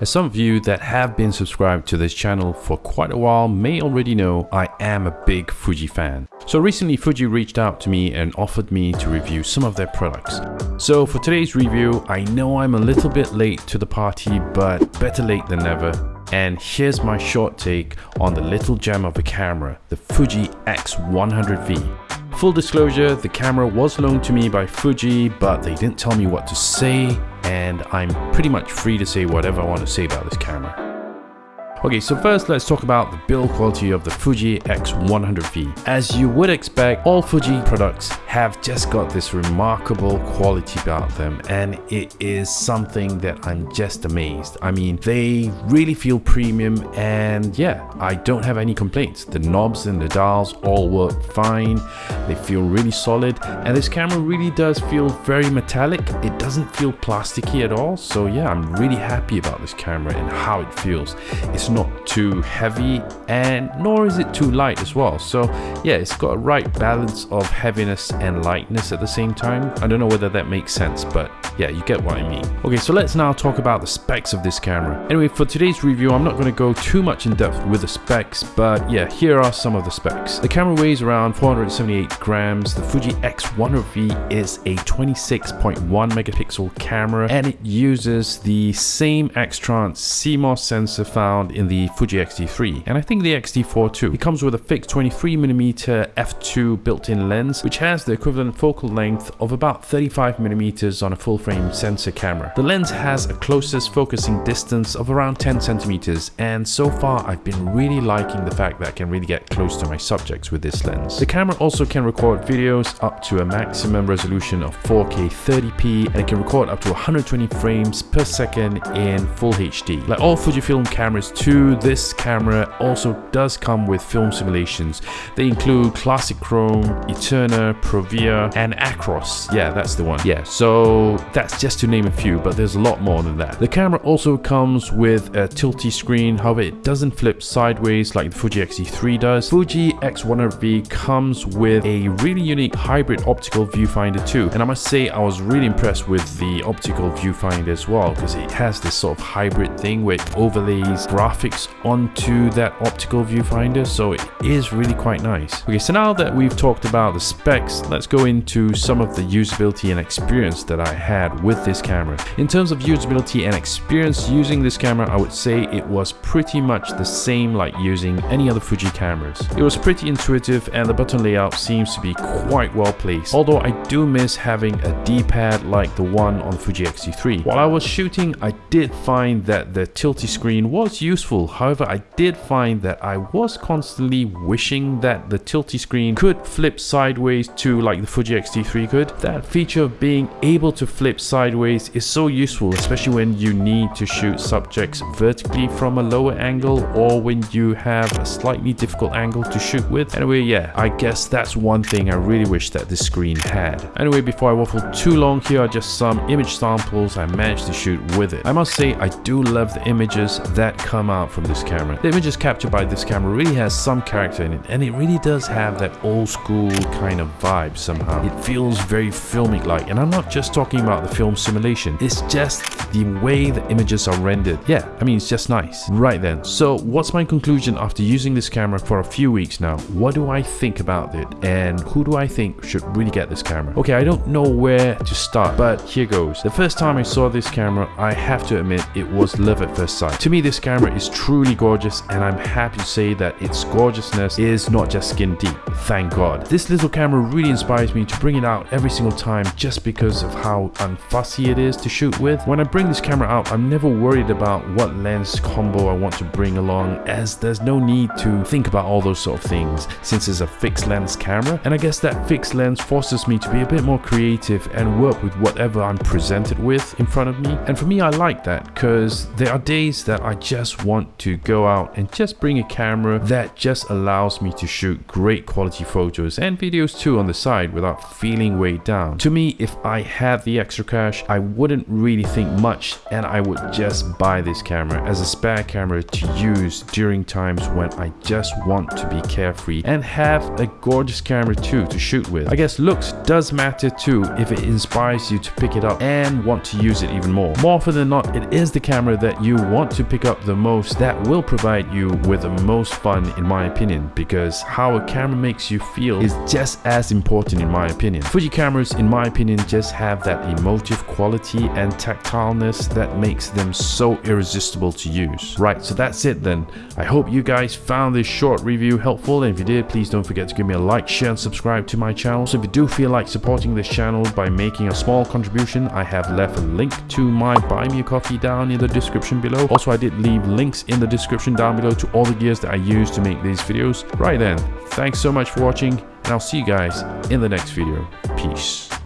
As some of you that have been subscribed to this channel for quite a while may already know, I am a big Fuji fan. So recently Fuji reached out to me and offered me to review some of their products. So for today's review, I know I'm a little bit late to the party, but better late than never. And here's my short take on the little gem of a camera, the Fuji X100V. Full disclosure, the camera was loaned to me by Fuji, but they didn't tell me what to say, and I'm pretty much free to say whatever I want to say about this camera. Okay, so first let's talk about the build quality of the Fuji X100V. As you would expect, all Fuji products have just got this remarkable quality about them and it is something that I'm just amazed. I mean, they really feel premium and yeah, I don't have any complaints. The knobs and the dials all work fine. They feel really solid and this camera really does feel very metallic. It doesn't feel plasticky at all. So yeah, I'm really happy about this camera and how it feels. It's not too heavy and nor is it too light as well. So yeah, it's got a right balance of heaviness and lightness at the same time. I don't know whether that makes sense, but yeah, you get what I mean. Okay, so let's now talk about the specs of this camera. Anyway, for today's review, I'm not going to go too much in depth with the specs, but yeah, here are some of the specs. The camera weighs around 478 grams. The Fuji X100V is a 26.1 megapixel camera and it uses the same X-Trans CMOS sensor found in the Fuji X-T3 and I think the X-T4 too. It comes with a fixed 23mm f2 built-in lens which has the equivalent focal length of about 35mm on a full-frame sensor camera. The lens has a closest focusing distance of around 10 centimeters and so far I've been really liking the fact that I can really get close to my subjects with this lens. The camera also can record videos up to a maximum resolution of 4K 30p and it can record up to 120 frames per second in full HD. Like all Fujifilm cameras too this camera also does come with film simulations. They include Classic Chrome, Eterna, Provia, and Acros. Yeah, that's the one. Yeah, so that's just to name a few, but there's a lot more than that. The camera also comes with a tilty screen, however it doesn't flip sideways like the Fuji X-T3 does. Fuji X100V comes with a really unique hybrid optical viewfinder too, and I must say I was really impressed with the optical viewfinder as well because it has this sort of hybrid thing where it overlays graphics graphics onto that optical viewfinder so it is really quite nice. Okay so now that we've talked about the specs let's go into some of the usability and experience that I had with this camera. In terms of usability and experience using this camera I would say it was pretty much the same like using any other Fuji cameras. It was pretty intuitive and the button layout seems to be quite well placed although I do miss having a D-pad like the one on Fuji X-T3. While I was shooting I did find that the tilty screen was useful useful. However, I did find that I was constantly wishing that the tilty screen could flip sideways to like the Fuji X-T3 could. That feature of being able to flip sideways is so useful, especially when you need to shoot subjects vertically from a lower angle or when you have a slightly difficult angle to shoot with. Anyway, yeah, I guess that's one thing I really wish that this screen had. Anyway, before I waffle too long, here are just some image samples I managed to shoot with it. I must say, I do love the images that come out from this camera. The images captured by this camera really has some character in it and it really does have that old school kind of vibe somehow. It feels very filmic like and I'm not just talking about the film simulation, it's just the way the images are rendered. Yeah, I mean it's just nice. Right then, so what's my conclusion after using this camera for a few weeks now? What do I think about it and who do I think should really get this camera? Okay, I don't know where to start, but here goes. The first time I saw this camera, I have to admit it was love at first sight. To me, this camera is truly gorgeous and I'm happy to say that its gorgeousness is not just skin deep, thank god. This little camera really inspires me to bring it out every single time just because of how unfussy it is to shoot with. When I bring this camera out, I'm never worried about what lens combo I want to bring along as there's no need to think about all those sort of things since it's a fixed lens camera and I guess that fixed lens forces me to be a bit more creative and work with whatever I'm presented with in front of me and for me I like that because there are days that I just want to go out and just bring a camera that just allows me to shoot great quality photos and videos too on the side without feeling weighed down. To me, if I had the extra extra cash, I wouldn't really think much and I would just buy this camera as a spare camera to use during times when I just want to be carefree and have a gorgeous camera too to shoot with. I guess looks does matter too if it inspires you to pick it up and want to use it even more. More often than not, it is the camera that you want to pick up the most that will provide you with the most fun in my opinion because how a camera makes you feel is just as important in my opinion. Fuji cameras in my opinion just have that emotive quality and tactileness that makes them so irresistible to use. Right, so that's it then. I hope you guys found this short review helpful and if you did, please don't forget to give me a like, share and subscribe to my channel. So if you do feel like supporting this channel by making a small contribution, I have left a link to my buy me a coffee down in the description below. Also, I did leave links in the description down below to all the gears that I use to make these videos. Right then, thanks so much for watching and I'll see you guys in the next video. Peace.